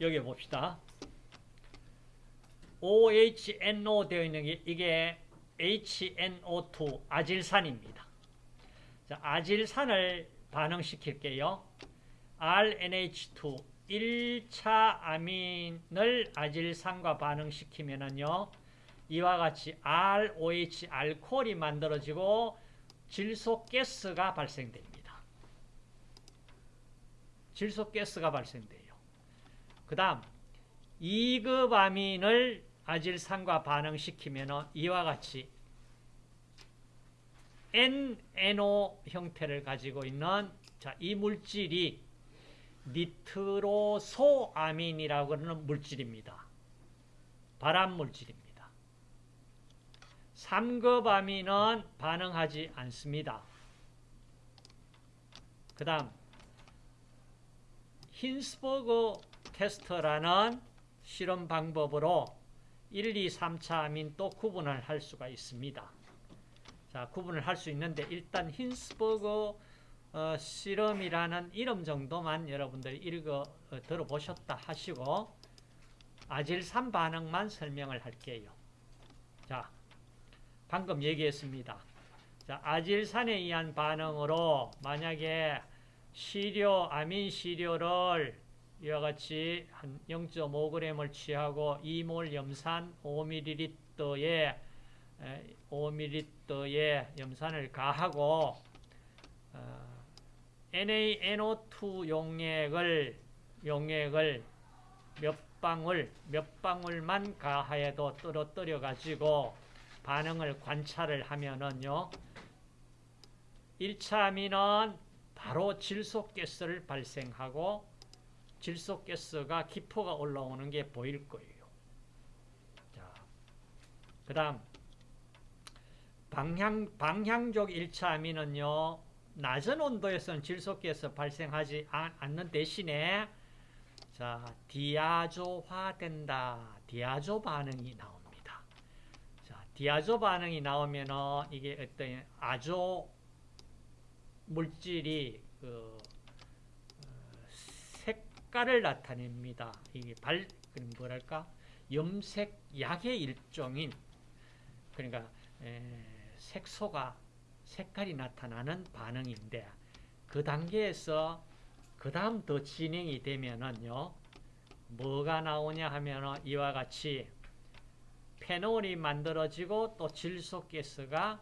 여기 봅시다. OHNO 되어 있는 게 이게 HNO2 아질산입니다. 자, 아질산을 반응시킬게요. RNH2 1차 아민을 아질산과 반응시키면은요. 이와 같이 ROH 알코올이 만들어지고 질소 가스가 발생됩니다. 질소 가스가 발생돼요. 그 다음 2급 아민을 아질산과 반응시키면 이와 같이 NNO 형태를 가지고 있는 자, 이 물질이 니트로소아민이라고 하는 물질입니다. 발암 물질입니다. 3급 아민은 반응하지 않습니다. 그 다음 힌스버그 테스트라는 실험 방법으로 1, 2, 3차 아민 또 구분을 할 수가 있습니다. 자, 구분을 할 수 있는데 일단 힌스버그 어, 실험이라는 이름 정도만 여러분들이 읽어 어, 들어보셨다 하시고 아질산 반응만 설명을 할게요. 자, 방금 얘기했습니다. 자, 아질산에 의한 반응으로 만약에 시료, 아민 시료를 이와 같이 한 0.5g을 취하고 2몰 염산 5ml에 5ml의 염산을 가하고 어, NaNO2 용액을 용액을 몇 방울 몇 방울만 가하여도 떨어뜨려 가지고 반응을 관찰을 하면은요 1차 amin은 바로 질소가스를 발생하고 질소가스가 기포가 올라오는 게 보일 거예요. 자, 그 다음 방향, 방향적 1차 amin은요 낮은 온도에서는 질소가스 발생하지 않는 대신에 자 디아조화된다. 디아조 반응이 나옵니다. 자 디아조 반응이 나오면은 이게 어떤 아조 물질이 그 어, 색깔을 나타냅니다. 이게 발 뭐랄까 염색 약의 일종인 그러니까 에, 색소가 색깔이 나타나는 반응인데 그 단계에서 그 다음 더 진행이 되면은요 뭐가 나오냐 하면은 이와 같이 페놀이 만들어지고 또 질소가스가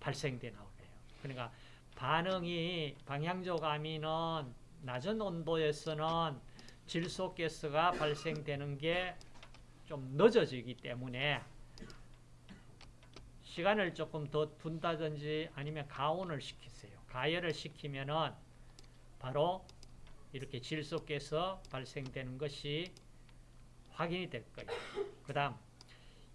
발생돼 나오게요. 그러니까 반응이 방향적 아민은 낮은 온도에서는 질소가스가 발생되는 게 좀 늦어지기 때문에 시간을 조금 더 둔다든지 아니면 가온을 시키세요. 가열을 시키면은 바로 이렇게 질소가스 발생되는 것이 확인이 될 거예요. 그 다음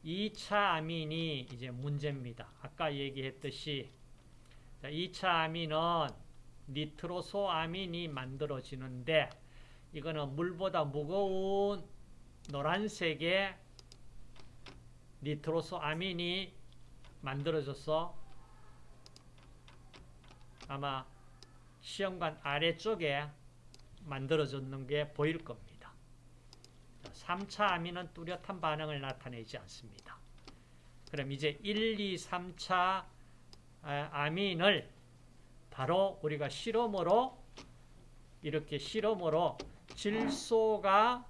2차 아민이 이제 문제입니다. 아까 얘기했듯이 2차 아민은 니트로소아민이 만들어지는데 이거는 물보다 무거운 노란색의 니트로소아민이 만들어져서 아마 시험관 아래쪽에 만들어졌는 게 보일 겁니다. 3차 아민은 뚜렷한 반응을 나타내지 않습니다. 그럼 이제 1, 2, 3차 아민을 바로 우리가 실험으로 이렇게 실험으로 질소가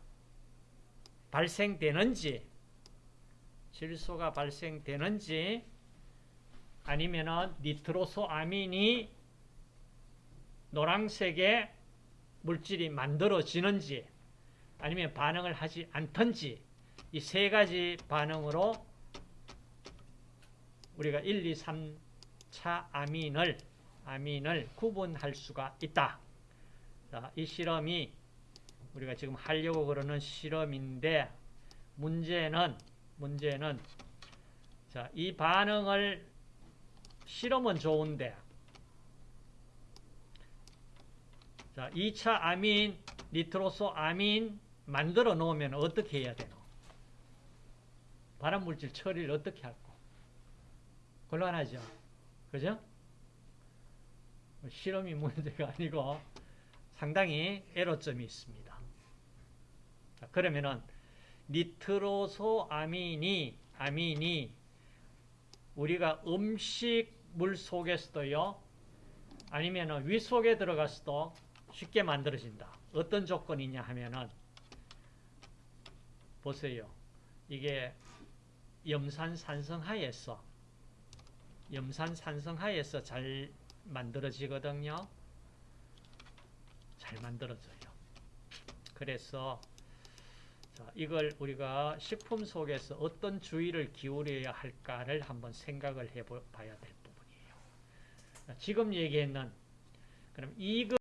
발생되는지 질소가 발생되는지 아니면은 니트로소 아민이 노란색의 물질이 만들어지는지 아니면 반응을 하지 않던지 이 세 가지 반응으로 우리가 1, 2, 3차 아민을 아민을 구분할 수가 있다. 자, 이 실험이 우리가 지금 하려고 그러는 실험인데 문제는 문제는 자, 이 반응을 실험은 좋은데 자, 2차 아민, 니트로소 아민 만들어 놓으면 어떻게 해야 되노? 발암물질 처리를 어떻게 할까? 곤란하죠? 그죠? 실험이 문제가 아니고 상당히 애로점이 있습니다. 자, 그러면은 니트로소아민이 아민이 우리가 음식물 속에서도요 아니면은 위 속에 들어가서도 쉽게 만들어진다. 어떤 조건이냐 하면은 보세요. 이게 염산산성하에서 염산산성하에서 잘 만들어지거든요. 잘 만들어져요. 그래서 자, 이걸 우리가 식품 속에서 어떤 주의를 기울여야 할까를 한번 생각을 해봐야 될 부분이에요. 자, 지금 얘기했는 그럼 이거